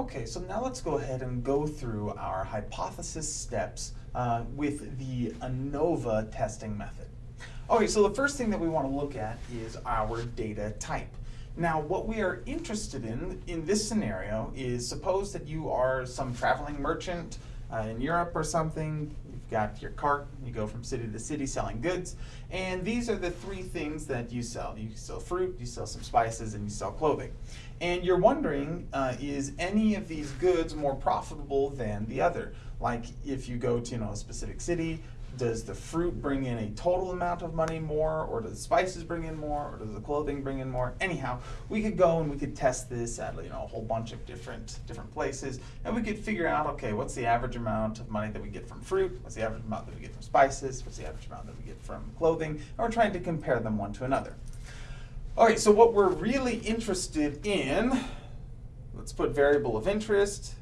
Okay, so now let's go ahead and go through our hypothesis steps uh, with the ANOVA testing method. Okay, so the first thing that we want to look at is our data type. Now, what we are interested in in this scenario is suppose that you are some traveling merchant uh, in Europe or something, got your cart, you go from city to city selling goods, and these are the three things that you sell. You sell fruit, you sell some spices, and you sell clothing. And you're wondering, uh, is any of these goods more profitable than the other? Like if you go to you know, a specific city, does the fruit bring in a total amount of money more, or does the spices bring in more, or does the clothing bring in more? Anyhow, we could go and we could test this at you know a whole bunch of different different places, and we could figure out okay, what's the average amount of money that we get from fruit? What's the average amount that we get from spices? What's the average amount that we get from clothing? And we're trying to compare them one to another. Okay, so what we're really interested in, let's put variable of interest.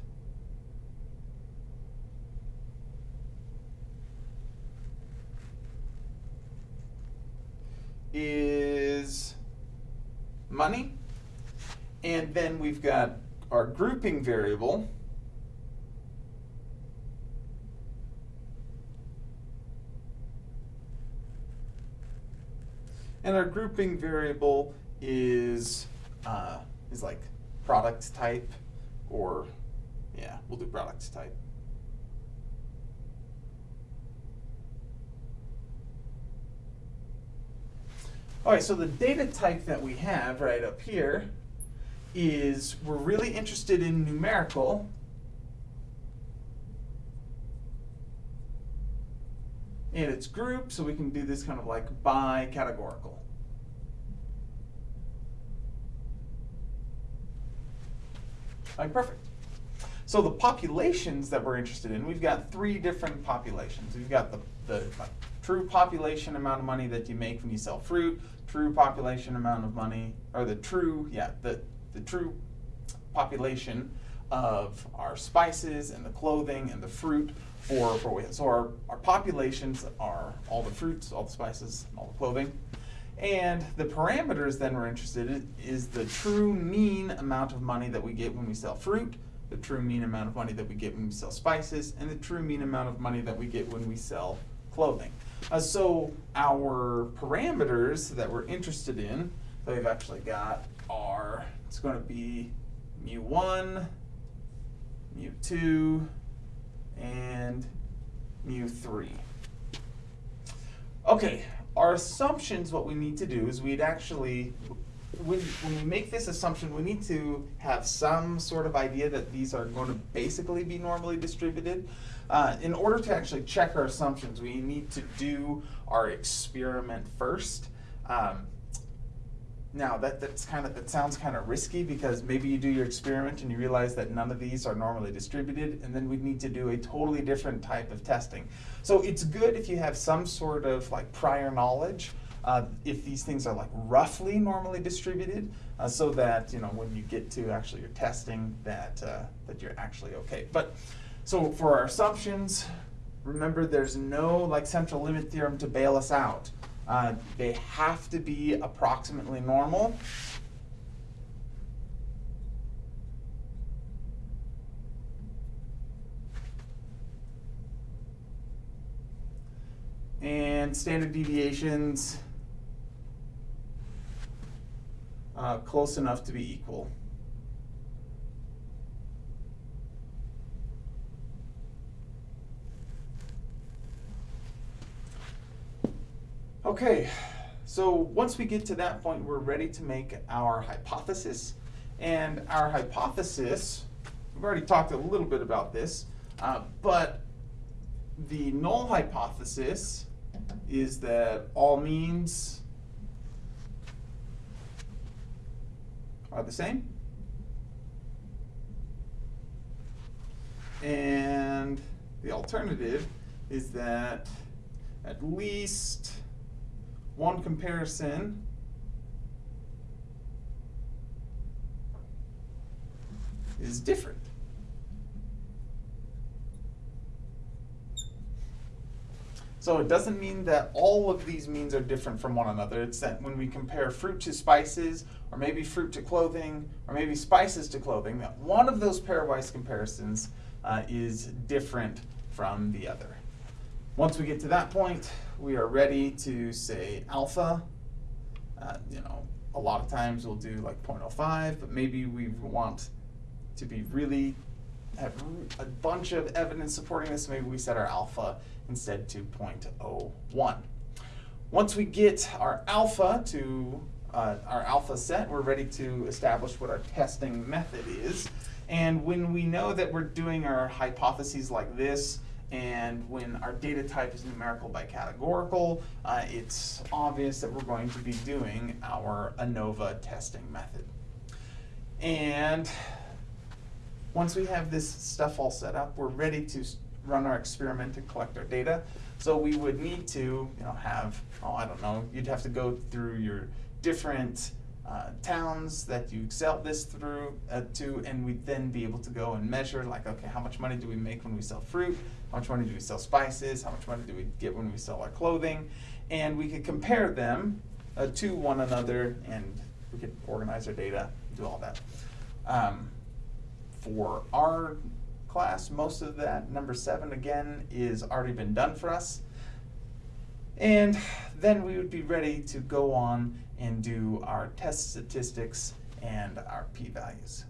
Is money. And then we've got our grouping variable. And our grouping variable is, uh, is like product type or, yeah, we'll do product type. All right, so the data type that we have right up here is we're really interested in numerical. And it's group, so we can do this kind of like by categorical. Right, perfect. So the populations that we're interested in, we've got three different populations. We've got the, the true population amount of money that you make when you sell fruit, true population amount of money, or the true, yeah, the, the true population of our spices and the clothing and the fruit for, for we, so our, our populations are all the fruits, all the spices, all the clothing. And the parameters then we're interested in is the true mean amount of money that we get when we sell fruit, the true mean amount of money that we get when we sell spices, and the true mean amount of money that we get when we sell clothing. Uh, so our parameters that we're interested in that we've actually got are, it's going to be mu1, mu2, and mu3. Okay, our assumptions, what we need to do is we'd actually, when, when we make this assumption, we need to have some sort of idea that these are going to basically be normally distributed. Uh, in order to actually check our assumptions, we need to do our experiment first. Um, now that that's kind of that sounds kind of risky because maybe you do your experiment and you realize that none of these are normally distributed, and then we need to do a totally different type of testing. So it's good if you have some sort of like prior knowledge uh, if these things are like roughly normally distributed, uh, so that you know when you get to actually your testing that uh, that you're actually okay. But so for our assumptions, remember there's no like central limit theorem to bail us out. Uh, they have to be approximately normal. And standard deviations uh, close enough to be equal. Okay, so once we get to that point, we're ready to make our hypothesis. And our hypothesis, we've already talked a little bit about this, uh, but the null hypothesis is that all means are the same. And the alternative is that at least one comparison is different. So it doesn't mean that all of these means are different from one another. It's that when we compare fruit to spices, or maybe fruit to clothing, or maybe spices to clothing, that one of those pairwise comparisons uh, is different from the other. Once we get to that point, we are ready to say alpha. Uh, you know, a lot of times we'll do like 0.05, but maybe we want to be really a bunch of evidence supporting this. Maybe we set our alpha instead to 0.01. Once we get our alpha to uh, our alpha set, we're ready to establish what our testing method is. And when we know that we're doing our hypotheses like this, and when our data type is numerical by categorical, uh, it's obvious that we're going to be doing our ANOVA testing method. And once we have this stuff all set up, we're ready to run our experiment and collect our data. So we would need to, you know, have, oh, I don't know, you'd have to go through your different uh, towns that you sell this through uh, to, and we'd then be able to go and measure, like, okay, how much money do we make when we sell fruit? How much money do we sell spices? How much money do we get when we sell our clothing? And we could compare them uh, to one another, and we could organize our data, do all that. Um, for our class, most of that, number seven again, is already been done for us. And then we would be ready to go on and do our test statistics and our p-values.